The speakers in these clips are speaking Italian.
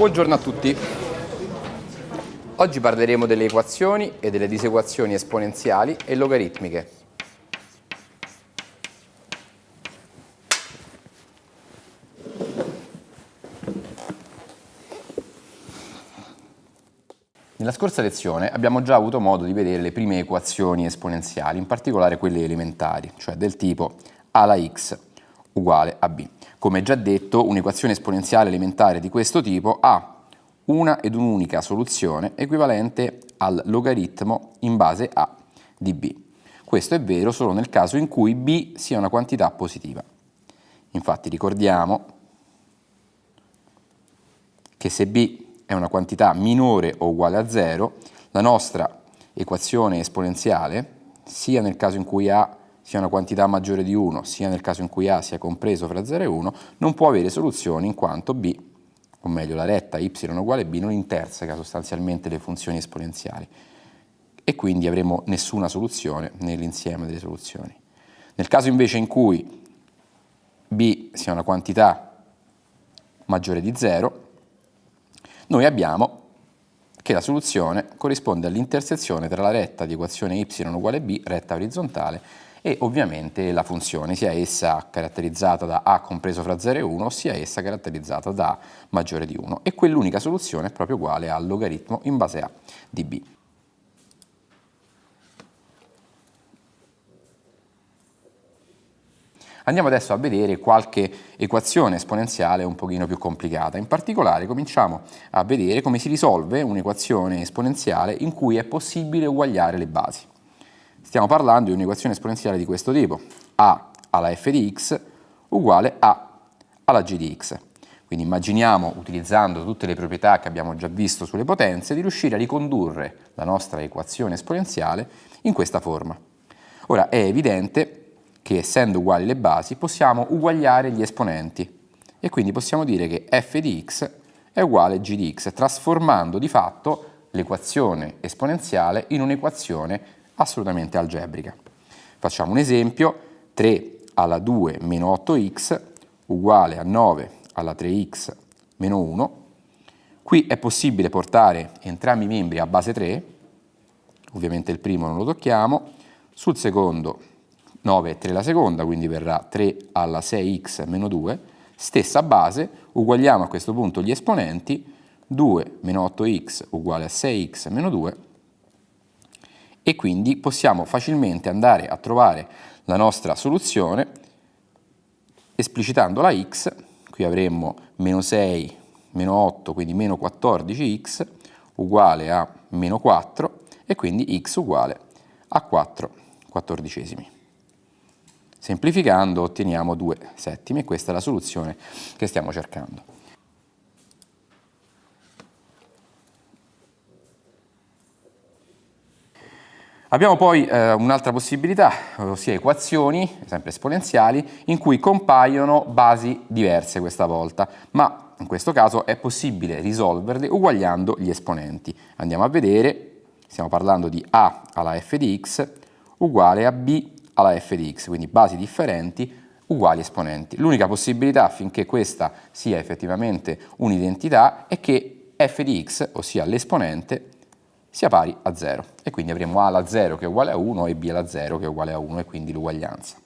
Buongiorno a tutti. Oggi parleremo delle equazioni e delle disequazioni esponenziali e logaritmiche. Nella scorsa lezione abbiamo già avuto modo di vedere le prime equazioni esponenziali, in particolare quelle elementari, cioè del tipo a alla x uguale a b. Come già detto, un'equazione esponenziale elementare di questo tipo ha una ed un'unica soluzione equivalente al logaritmo in base a di b. Questo è vero solo nel caso in cui b sia una quantità positiva. Infatti ricordiamo che se b è una quantità minore o uguale a 0, la nostra equazione esponenziale, sia nel caso in cui a sia una quantità maggiore di 1, sia nel caso in cui A sia compreso fra 0 e 1, non può avere soluzioni in quanto B, o meglio la retta y uguale b, non interseca sostanzialmente le funzioni esponenziali e quindi avremo nessuna soluzione nell'insieme delle soluzioni. Nel caso invece in cui b sia una quantità maggiore di 0, noi abbiamo che la soluzione corrisponde all'intersezione tra la retta di equazione y uguale b, retta orizzontale, e ovviamente la funzione, sia essa caratterizzata da a compreso fra 0 e 1, sia essa caratterizzata da a maggiore di 1. E quell'unica soluzione è proprio uguale al logaritmo in base a di b. Andiamo adesso a vedere qualche equazione esponenziale un pochino più complicata. In particolare cominciamo a vedere come si risolve un'equazione esponenziale in cui è possibile uguagliare le basi. Stiamo parlando di un'equazione esponenziale di questo tipo, a alla f di x uguale a alla g di x. Quindi immaginiamo, utilizzando tutte le proprietà che abbiamo già visto sulle potenze, di riuscire a ricondurre la nostra equazione esponenziale in questa forma. Ora è evidente che essendo uguali le basi possiamo uguagliare gli esponenti e quindi possiamo dire che f di x è uguale a g di x, trasformando di fatto l'equazione esponenziale in un'equazione assolutamente algebrica. Facciamo un esempio, 3 alla 2 meno 8x uguale a 9 alla 3x meno 1. Qui è possibile portare entrambi i membri a base 3, ovviamente il primo non lo tocchiamo, sul secondo 9 è 3 la seconda, quindi verrà 3 alla 6x meno 2, stessa base, uguagliamo a questo punto gli esponenti, 2 meno 8x uguale a 6x meno 2, e quindi possiamo facilmente andare a trovare la nostra soluzione esplicitando la x, qui avremmo meno 6, meno 8, quindi meno 14x uguale a meno 4 e quindi x uguale a 4 quattordicesimi. Semplificando otteniamo 2 settimi e questa è la soluzione che stiamo cercando. Abbiamo poi eh, un'altra possibilità, ossia equazioni, sempre esponenziali, in cui compaiono basi diverse questa volta, ma in questo caso è possibile risolverle uguagliando gli esponenti. Andiamo a vedere, stiamo parlando di a alla f di x uguale a b alla f di x, quindi basi differenti uguali esponenti. L'unica possibilità affinché questa sia effettivamente un'identità è che f di x, ossia l'esponente, sia pari a 0 e quindi avremo a alla 0 che è uguale a 1 e b alla 0 che è uguale a 1 e quindi l'uguaglianza.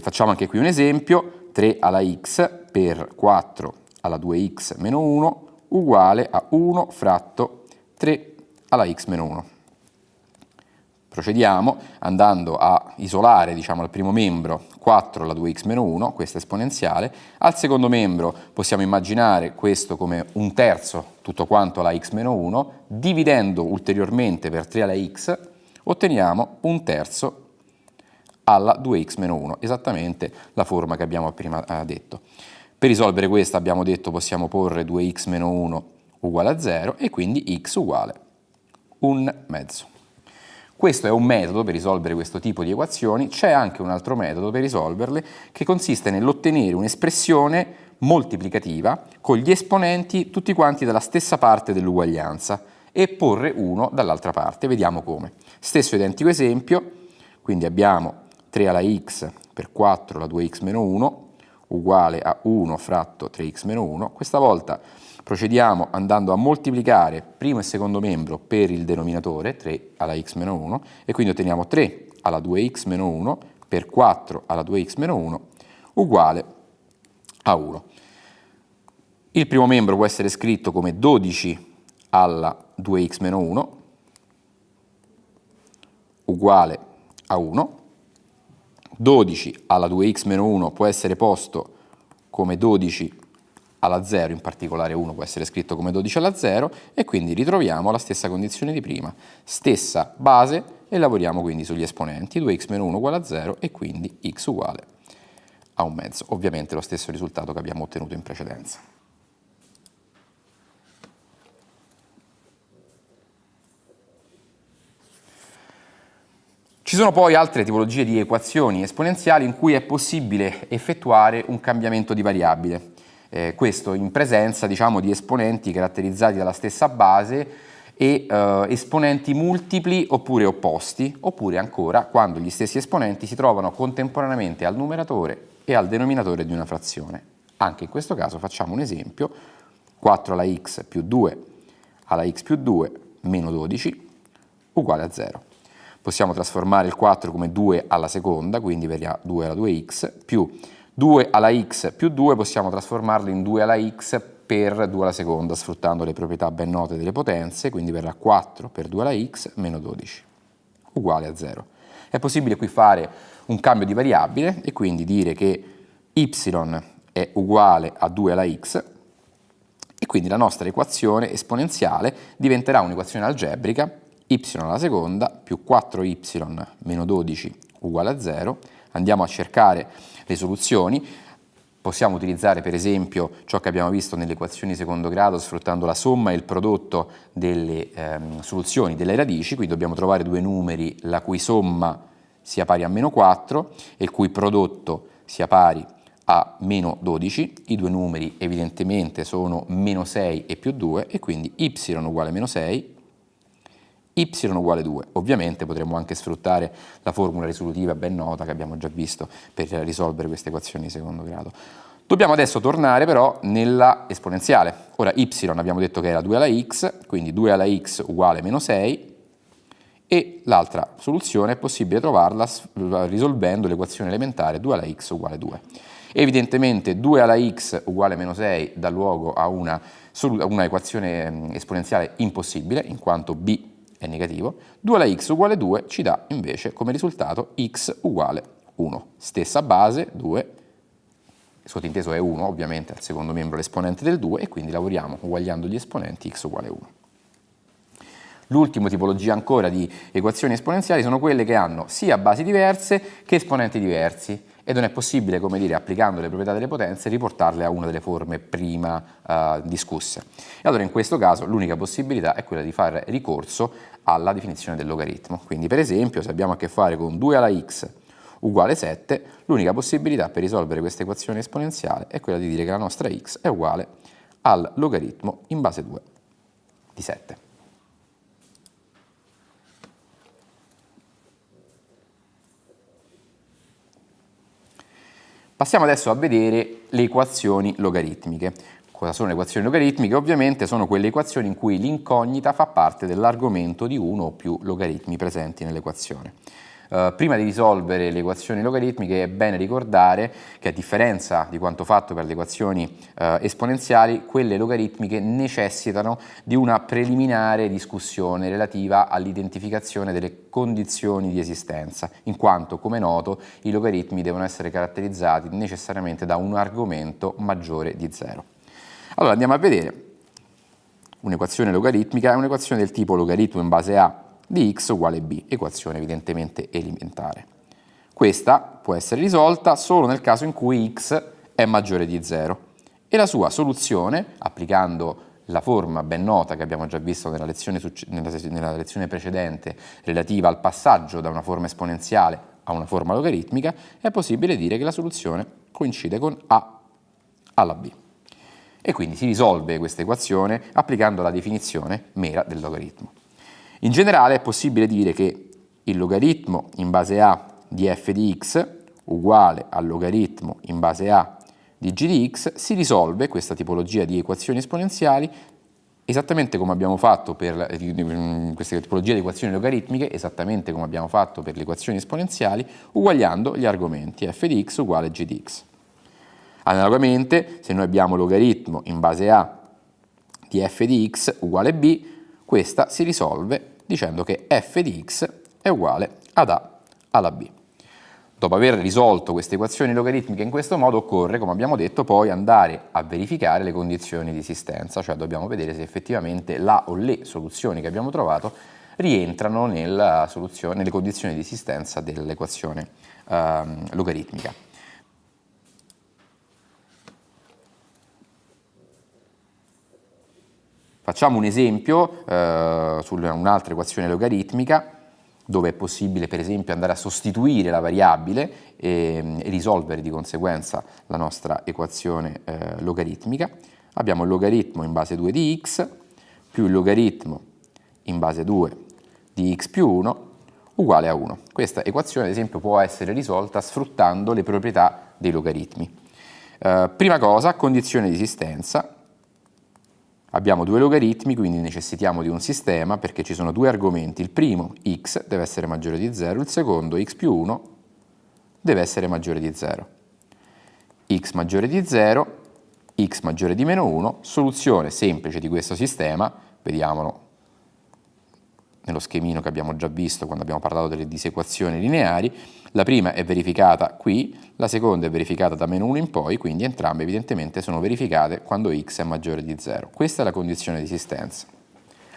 Facciamo anche qui un esempio, 3 alla x per 4 alla 2x meno 1 uguale a 1 fratto 3 alla x meno 1. Procediamo andando a isolare diciamo, il primo membro 4 alla 2x meno 1, questa esponenziale. Al secondo membro possiamo immaginare questo come un terzo tutto quanto alla x meno 1, dividendo ulteriormente per 3 alla x otteniamo un terzo alla 2x meno 1, esattamente la forma che abbiamo prima eh, detto. Per risolvere questa abbiamo detto possiamo porre 2x meno 1 uguale a 0 e quindi x uguale un mezzo. Questo è un metodo per risolvere questo tipo di equazioni, c'è anche un altro metodo per risolverle che consiste nell'ottenere un'espressione moltiplicativa con gli esponenti tutti quanti dalla stessa parte dell'uguaglianza e porre uno dall'altra parte. Vediamo come. Stesso identico esempio, quindi abbiamo 3 alla x per 4 alla 2x meno 1 uguale a 1 fratto 3x meno 1. Questa volta Procediamo andando a moltiplicare primo e secondo membro per il denominatore, 3 alla x meno 1, e quindi otteniamo 3 alla 2x meno 1 per 4 alla 2x meno 1 uguale a 1. Il primo membro può essere scritto come 12 alla 2x meno 1 uguale a 1. 12 alla 2x meno 1 può essere posto come 12 alla 0, in particolare 1 può essere scritto come 12 alla 0 e quindi ritroviamo la stessa condizione di prima, stessa base e lavoriamo quindi sugli esponenti, 2x meno 1 uguale a 0 e quindi x uguale a un mezzo, ovviamente lo stesso risultato che abbiamo ottenuto in precedenza. Ci sono poi altre tipologie di equazioni esponenziali in cui è possibile effettuare un cambiamento di variabile eh, questo in presenza diciamo, di esponenti caratterizzati dalla stessa base e eh, esponenti multipli oppure opposti, oppure ancora quando gli stessi esponenti si trovano contemporaneamente al numeratore e al denominatore di una frazione. Anche in questo caso facciamo un esempio, 4 alla x più 2 alla x più 2 meno 12 uguale a 0. Possiamo trasformare il 4 come 2 alla seconda, quindi verrà 2 alla 2x, più 2 alla x più 2 possiamo trasformarlo in 2 alla x per 2 alla seconda, sfruttando le proprietà ben note delle potenze, quindi verrà 4 per 2 alla x meno 12, uguale a 0. È possibile qui fare un cambio di variabile e quindi dire che y è uguale a 2 alla x e quindi la nostra equazione esponenziale diventerà un'equazione algebrica y alla seconda più 4y meno 12 uguale a 0. Andiamo a cercare le soluzioni. Possiamo utilizzare per esempio ciò che abbiamo visto nelle equazioni di secondo grado sfruttando la somma e il prodotto delle ehm, soluzioni delle radici, qui dobbiamo trovare due numeri la cui somma sia pari a meno 4 e il cui prodotto sia pari a meno 12, i due numeri evidentemente sono meno 6 e più 2 e quindi y uguale a meno 6 y uguale 2. Ovviamente potremmo anche sfruttare la formula risolutiva ben nota che abbiamo già visto per risolvere queste equazioni di secondo grado. Dobbiamo adesso tornare però nella esponenziale. Ora y abbiamo detto che era 2 alla x, quindi 2 alla x uguale meno 6 e l'altra soluzione è possibile trovarla risolvendo l'equazione elementare 2 alla x uguale 2. Evidentemente 2 alla x uguale meno 6 dà luogo a una, una equazione esponenziale impossibile in quanto b è negativo, 2 alla x uguale 2 ci dà invece come risultato x uguale 1. Stessa base, 2, sottinteso è 1 ovviamente al secondo membro l'esponente del 2 e quindi lavoriamo uguagliando gli esponenti x uguale 1. L'ultima tipologia ancora di equazioni esponenziali sono quelle che hanno sia basi diverse che esponenti diversi e non è possibile, come dire, applicando le proprietà delle potenze, riportarle a una delle forme prima uh, discusse. E allora in questo caso l'unica possibilità è quella di fare ricorso alla definizione del logaritmo. Quindi per esempio se abbiamo a che fare con 2 alla x uguale 7, l'unica possibilità per risolvere questa equazione esponenziale è quella di dire che la nostra x è uguale al logaritmo in base 2 di 7. Passiamo adesso a vedere le equazioni logaritmiche. Cosa sono le equazioni logaritmiche? Ovviamente sono quelle equazioni in cui l'incognita fa parte dell'argomento di uno o più logaritmi presenti nell'equazione. Uh, prima di risolvere le equazioni logaritmiche è bene ricordare che a differenza di quanto fatto per le equazioni uh, esponenziali, quelle logaritmiche necessitano di una preliminare discussione relativa all'identificazione delle condizioni di esistenza, in quanto, come noto, i logaritmi devono essere caratterizzati necessariamente da un argomento maggiore di 0. Allora andiamo a vedere un'equazione logaritmica, è un'equazione del tipo logaritmo in base a di x uguale b, equazione evidentemente elementare. Questa può essere risolta solo nel caso in cui x è maggiore di 0 e la sua soluzione, applicando la forma ben nota che abbiamo già visto nella lezione, nella lezione precedente relativa al passaggio da una forma esponenziale a una forma logaritmica, è possibile dire che la soluzione coincide con a alla b. E quindi si risolve questa equazione applicando la definizione mera del logaritmo. In generale è possibile dire che il logaritmo in base a di f di x uguale al logaritmo in base a di g di x si risolve questa tipologia di equazioni esponenziali esattamente come abbiamo fatto per questa tipologia di equazioni logaritmiche, esattamente come abbiamo fatto per le equazioni esponenziali, uguagliando gli argomenti f di x uguale g di x. Analogamente, se noi abbiamo logaritmo in base a di f di x uguale b, questa si risolve dicendo che f di x è uguale ad a alla b. Dopo aver risolto queste equazioni logaritmiche in questo modo occorre, come abbiamo detto, poi andare a verificare le condizioni di esistenza, cioè dobbiamo vedere se effettivamente la o le soluzioni che abbiamo trovato rientrano nelle condizioni di esistenza dell'equazione ehm, logaritmica. Facciamo un esempio eh, su un'altra equazione logaritmica dove è possibile per esempio andare a sostituire la variabile e, e risolvere di conseguenza la nostra equazione eh, logaritmica. Abbiamo il logaritmo in base 2 di x più il logaritmo in base 2 di x più 1 uguale a 1. Questa equazione ad esempio può essere risolta sfruttando le proprietà dei logaritmi. Eh, prima cosa, condizione di esistenza, Abbiamo due logaritmi, quindi necessitiamo di un sistema perché ci sono due argomenti. Il primo, x, deve essere maggiore di 0, il secondo, x più 1, deve essere maggiore di 0. x maggiore di 0, x maggiore di meno 1, soluzione semplice di questo sistema, vediamolo nello schemino che abbiamo già visto quando abbiamo parlato delle disequazioni lineari, la prima è verificata qui, la seconda è verificata da meno 1 in poi, quindi entrambe evidentemente sono verificate quando x è maggiore di 0. Questa è la condizione di esistenza.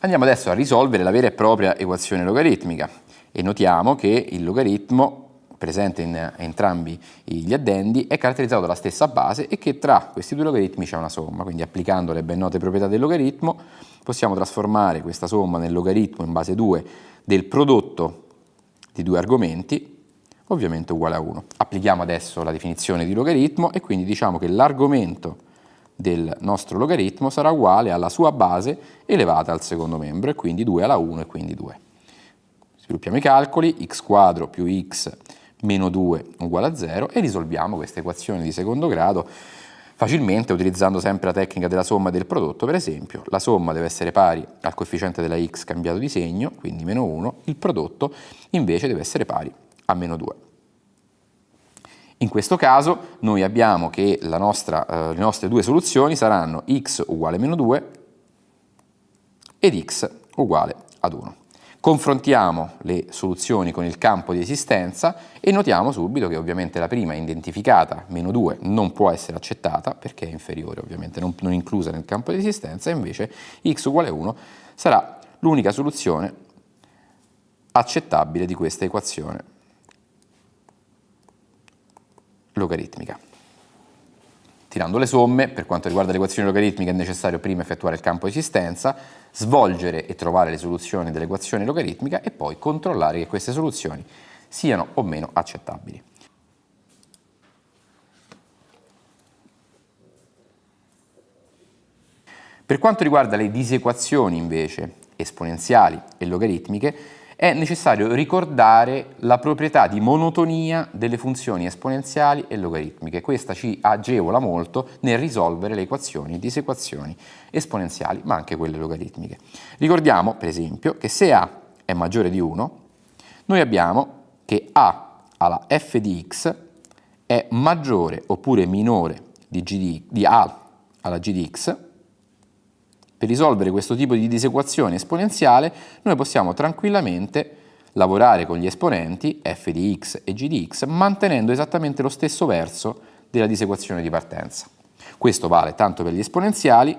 Andiamo adesso a risolvere la vera e propria equazione logaritmica e notiamo che il logaritmo presente in entrambi gli addendi è caratterizzato dalla stessa base e che tra questi due logaritmi c'è una somma, quindi applicando le ben note proprietà del logaritmo possiamo trasformare questa somma nel logaritmo in base 2 del prodotto di due argomenti ovviamente uguale a 1. Applichiamo adesso la definizione di logaritmo e quindi diciamo che l'argomento del nostro logaritmo sarà uguale alla sua base elevata al secondo membro e quindi 2 alla 1 e quindi 2. Sviluppiamo i calcoli, x quadro più x meno 2 uguale a 0 e risolviamo questa equazione di secondo grado facilmente utilizzando sempre la tecnica della somma e del prodotto, per esempio la somma deve essere pari al coefficiente della x cambiato di segno, quindi meno 1, il prodotto invece deve essere pari a meno 2. In questo caso noi abbiamo che nostra, eh, le nostre due soluzioni saranno x uguale meno 2 ed x uguale ad 1. Confrontiamo le soluzioni con il campo di esistenza e notiamo subito che ovviamente la prima identificata, meno 2, non può essere accettata perché è inferiore ovviamente, non, non inclusa nel campo di esistenza, invece x uguale 1 sarà l'unica soluzione accettabile di questa equazione logaritmica. Tirando le somme, per quanto riguarda le equazioni logaritmiche è necessario prima effettuare il campo di esistenza, svolgere e trovare le soluzioni dell'equazione logaritmica e poi controllare che queste soluzioni siano o meno accettabili. Per quanto riguarda le disequazioni invece esponenziali e logaritmiche, è necessario ricordare la proprietà di monotonia delle funzioni esponenziali e logaritmiche. Questa ci agevola molto nel risolvere le equazioni, disequazioni esponenziali, ma anche quelle logaritmiche. Ricordiamo, per esempio, che se a è maggiore di 1, noi abbiamo che a alla f di x è maggiore oppure minore di, g di, di a alla g di x per risolvere questo tipo di disequazione esponenziale noi possiamo tranquillamente lavorare con gli esponenti f di x e g di x mantenendo esattamente lo stesso verso della disequazione di partenza. Questo vale tanto per gli esponenziali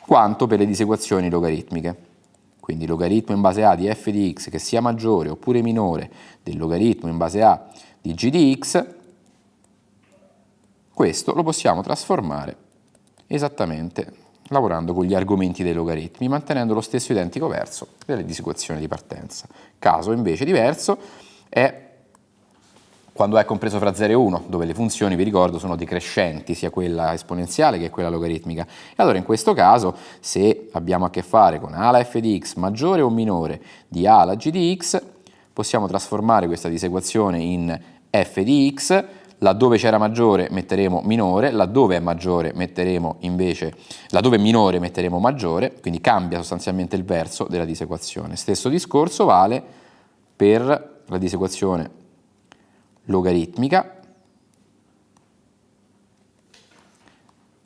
quanto per le disequazioni logaritmiche. Quindi logaritmo in base a di f di x che sia maggiore oppure minore del logaritmo in base a di g di x, questo lo possiamo trasformare esattamente lavorando con gli argomenti dei logaritmi, mantenendo lo stesso identico verso delle disequazioni di partenza. Caso invece diverso è quando è compreso fra 0 e 1, dove le funzioni, vi ricordo, sono decrescenti, sia quella esponenziale che quella logaritmica. E allora in questo caso, se abbiamo a che fare con a alla f di x maggiore o minore di a alla g di x, possiamo trasformare questa disequazione in f di x, laddove c'era maggiore metteremo minore, laddove è maggiore metteremo invece, laddove è minore metteremo maggiore, quindi cambia sostanzialmente il verso della disequazione. Stesso discorso vale per la disequazione logaritmica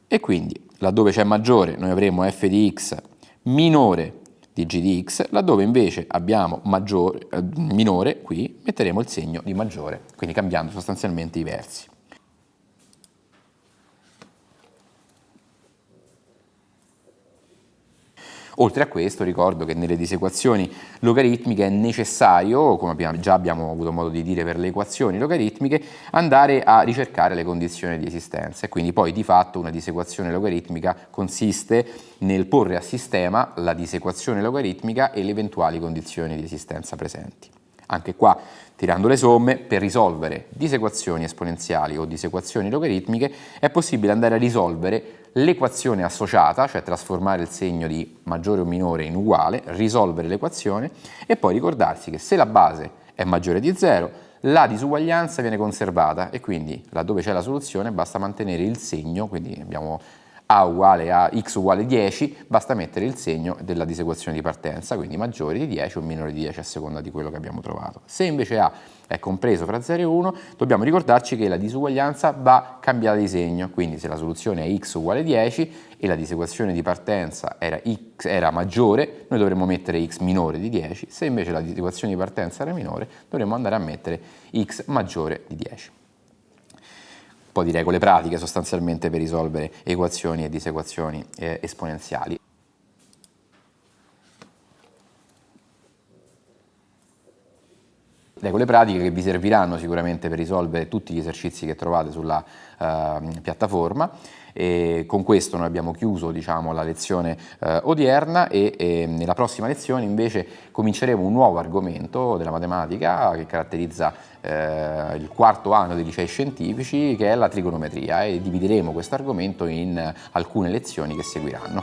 e quindi laddove c'è maggiore noi avremo f di x minore di g di x, laddove invece abbiamo maggiore, eh, minore, qui metteremo il segno di maggiore, quindi cambiando sostanzialmente i versi. Oltre a questo ricordo che nelle disequazioni logaritmiche è necessario, come abbiamo, già abbiamo avuto modo di dire per le equazioni logaritmiche, andare a ricercare le condizioni di esistenza e quindi poi di fatto una disequazione logaritmica consiste nel porre a sistema la disequazione logaritmica e le eventuali condizioni di esistenza presenti. Anche qua, tirando le somme, per risolvere disequazioni esponenziali o disequazioni logaritmiche è possibile andare a risolvere l'equazione associata, cioè trasformare il segno di maggiore o minore in uguale, risolvere l'equazione e poi ricordarsi che se la base è maggiore di 0, la disuguaglianza viene conservata e quindi laddove c'è la soluzione basta mantenere il segno, quindi abbiamo a uguale a x uguale 10, basta mettere il segno della disequazione di partenza, quindi maggiore di 10 o minore di 10 a seconda di quello che abbiamo trovato. Se invece A è compreso fra 0 e 1, dobbiamo ricordarci che la disuguaglianza va cambiata di segno, quindi se la soluzione è x uguale 10 e la disequazione di partenza era, x, era maggiore, noi dovremmo mettere x minore di 10, se invece la disequazione di partenza era minore, dovremmo andare a mettere x maggiore di 10 un po' di regole pratiche sostanzialmente per risolvere equazioni e disequazioni eh, esponenziali. regole pratiche che vi serviranno sicuramente per risolvere tutti gli esercizi che trovate sulla uh, piattaforma. E con questo noi abbiamo chiuso diciamo, la lezione uh, odierna e, e, nella prossima lezione invece cominceremo un nuovo argomento della matematica che caratterizza uh, il quarto anno dei licei scientifici che è la trigonometria e divideremo questo argomento in alcune lezioni che seguiranno.